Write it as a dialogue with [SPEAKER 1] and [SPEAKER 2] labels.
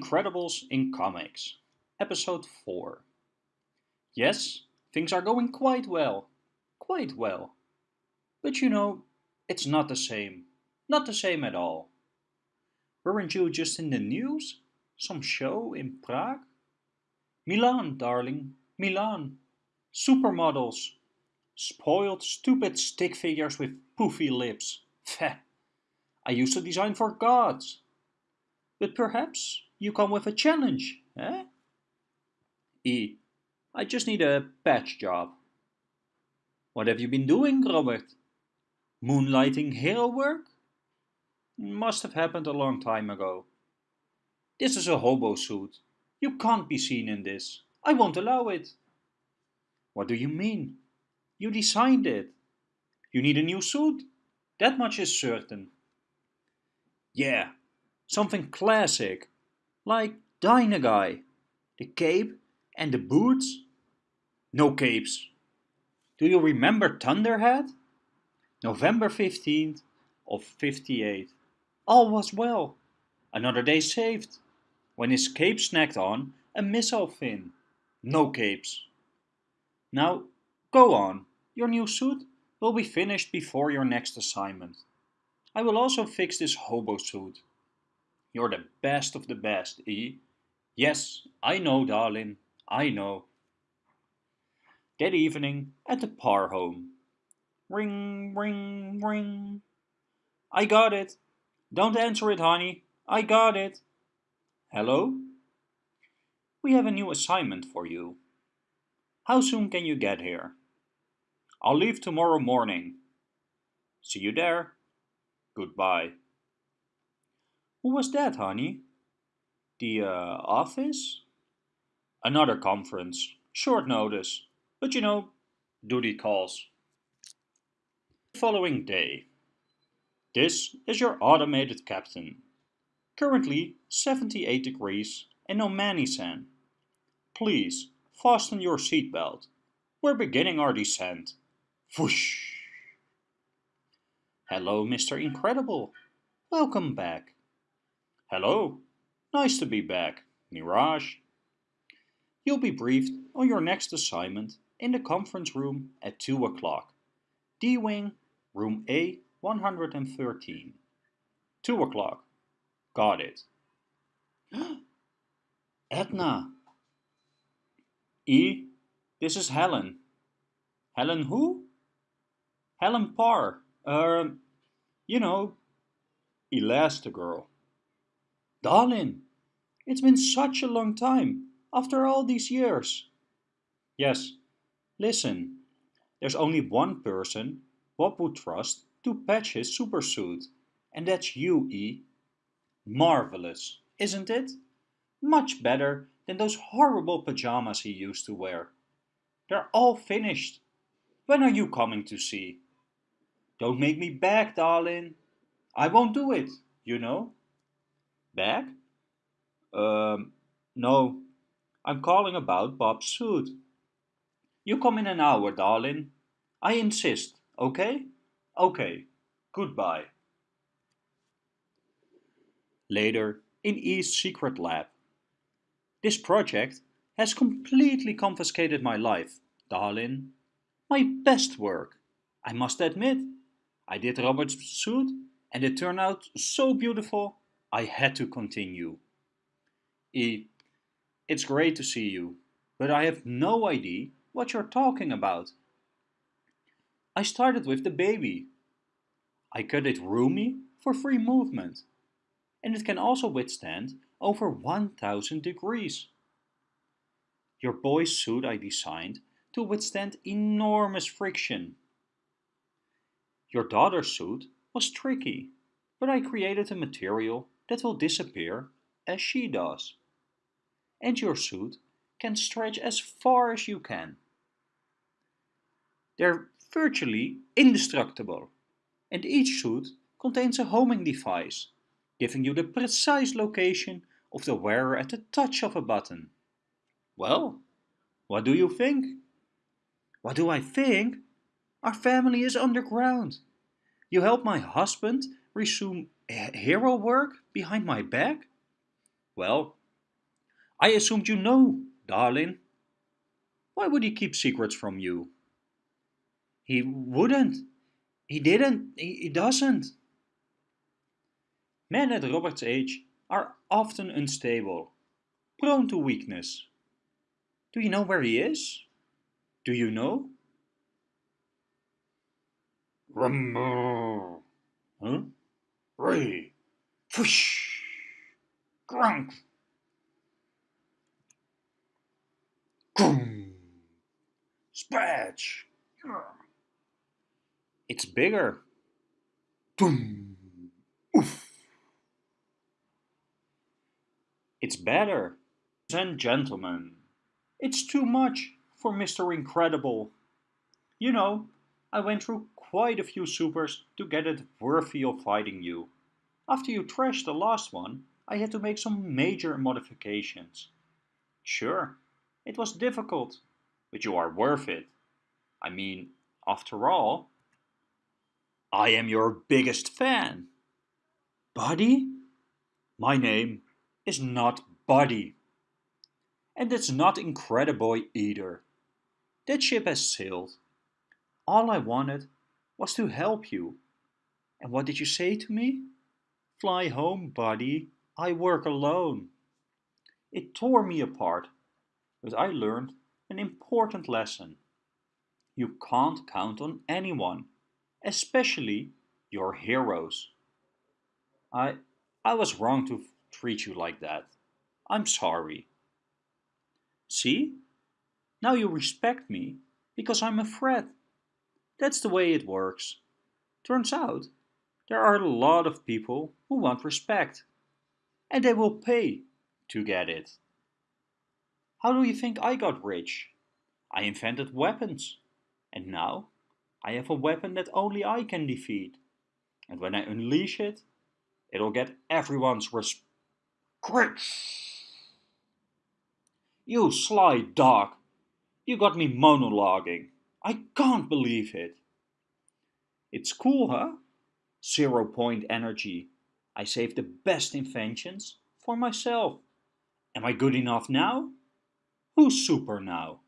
[SPEAKER 1] Incredibles in Comics, Episode 4. Yes, things are going quite well. Quite well. But you know, it's not the same. Not the same at all. Weren't you just in the news? Some show in Prague? Milan, darling, Milan. Supermodels. Spoiled, stupid stick figures with poofy lips. Feh. I used to design for gods. But perhaps you come with a challenge, eh? E. I just need a patch job. What have you been doing, Robert? Moonlighting hero work? Must have happened a long time ago. This is a hobo suit. You can't be seen in this. I won't allow it. What do you mean? You designed it. You need a new suit. That much is certain. Yeah, something classic, like Dynaguy. The cape and the boots? No capes. Do you remember Thunderhead? November 15th of 58. All was well. Another day saved. When his cape snagged on a missile fin. No capes. Now, go on. Your new suit will be finished before your next assignment. I will also fix this hobo suit. You're the best of the best, E. Yes, I know, darling, I know. That evening at the Parr home. Ring, ring, ring. I got it. Don't answer it, honey. I got it. Hello? We have a new assignment for you. How soon can you get here? I'll leave tomorrow morning. See you there. Goodbye. Who was that, honey? The uh, office? Another conference. Short notice. But you know, duty calls. The following day. This is your automated captain. Currently 78 degrees and Nomanisan. Please fasten your seatbelt. We're beginning our descent. Whoosh! Hello, Mr. Incredible. Welcome back. Hello. Nice to be back, Mirage. You'll be briefed on your next assignment in the conference room at 2 o'clock. D-Wing, room A113. 2 o'clock. Got it. Edna. E, this is Helen. Helen who? Helen Parr. Um, you know, Elastigirl. Darling, it's been such a long time, after all these years. Yes, listen, there's only one person Bob would trust to patch his supersuit, and that's you, E. Marvelous, isn't it? Much better than those horrible pajamas he used to wear. They're all finished. When are you coming to see? Don't make me beg, darling. I won't do it, you know. Back? Um, no. I'm calling about Bob's suit. You come in an hour, darling. I insist, okay? Okay. Goodbye. Later, in E's secret lab. This project has completely confiscated my life, darling. My best work, I must admit. I did Robert's suit and it turned out so beautiful I had to continue. E. It's great to see you, but I have no idea what you're talking about. I started with the baby. I cut it roomy for free movement, and it can also withstand over 1000 degrees. Your boy's suit I designed to withstand enormous friction. Your daughter's suit was tricky, but I created a material that will disappear as she does. And your suit can stretch as far as you can. They're virtually indestructible, and each suit contains a homing device, giving you the precise location of the wearer at the touch of a button. Well, what do you think? What do I think? Our family is underground. You help my husband resume hero work behind my back? Well, I assumed you know, darling. Why would he keep secrets from you? He wouldn't. He didn't. He, he doesn't. Men at Robert's age are often unstable, prone to weakness. Do you know where he is? Do you know? Rumble. Huh? Ray. Whoosh. Grunk. Grum. Spatch. It's bigger. Boom. Oof. It's better. And gentlemen, it's too much for Mr. Incredible. You know, I went through quite a few supers to get it worthy of fighting you. After you trashed the last one, I had to make some major modifications. Sure, it was difficult, but you are worth it. I mean, after all, I am your biggest fan. Buddy? My name is not Buddy. And it's not Incrediboy either. That ship has sailed. All I wanted was to help you. And what did you say to me? Fly home, buddy. I work alone. It tore me apart, but I learned an important lesson. You can't count on anyone, especially your heroes. I, I was wrong to treat you like that. I'm sorry. See? Now you respect me because I'm a threat. That's the way it works. Turns out, there are a lot of people who want respect. And they will pay to get it. How do you think I got rich? I invented weapons. And now, I have a weapon that only I can defeat. And when I unleash it, it'll get everyone's respect. You sly dog! You got me monologuing. I can't believe it. It's cool, huh? Zero point energy. I save the best inventions for myself. Am I good enough now? Who's super now?